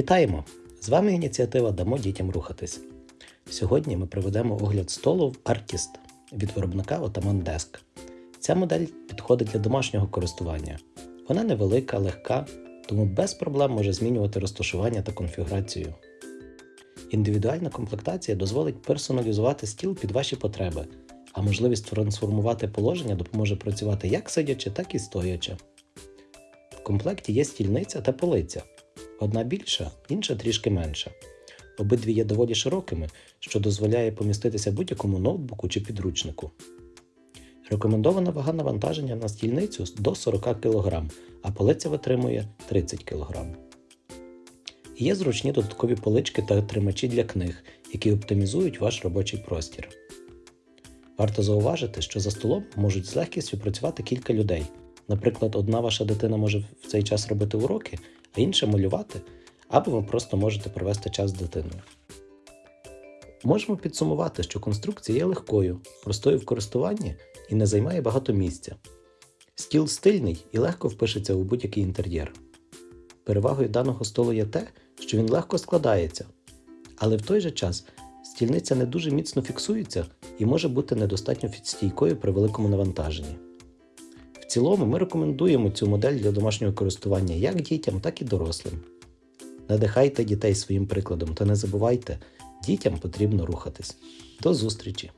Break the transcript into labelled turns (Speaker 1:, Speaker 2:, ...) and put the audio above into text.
Speaker 1: Вітаємо! З вами ініціатива Дамо дітям рухатись. Сьогодні ми проведемо огляд столу в Artist від виробника Ottoman Desk. Ця модель підходить для домашнього користування. Вона невелика, легка, тому без проблем може змінювати розташування та конфігурацію. Індивідуальна комплектація дозволить персоналізувати стіл під ваші потреби, а можливість трансформувати положення допоможе працювати як сидячи, так і стоячи. В комплекті є стільниця та полиця. Одна більша, інша трішки менша. Обидві є доволі широкими, що дозволяє поміститися будь-якому ноутбуку чи підручнику. Рекомендована вага навантаження на стільницю до 40 кг, а полиця витримує 30 кг. Є зручні додаткові полички та тримачі для книг, які оптимізують ваш робочий простір. Варто зауважити, що за столом можуть з легкістю працювати кілька людей. Наприклад, одна ваша дитина може в цей час робити уроки, а інша малювати, або ви просто можете провести час з дитиною. Можемо підсумувати, що конструкція є легкою, простою в користуванні і не займає багато місця. Стіл стильний і легко впишеться у будь-який інтер'єр. Перевагою даного столу є те, що він легко складається, але в той же час стільниця не дуже міцно фіксується і може бути недостатньо стійкою при великому навантаженні. Цілому ми рекомендуємо цю модель для домашнього користування як дітям, так і дорослим. Надихайте дітей своїм прикладом та не забувайте, дітям потрібно рухатись. До зустрічі!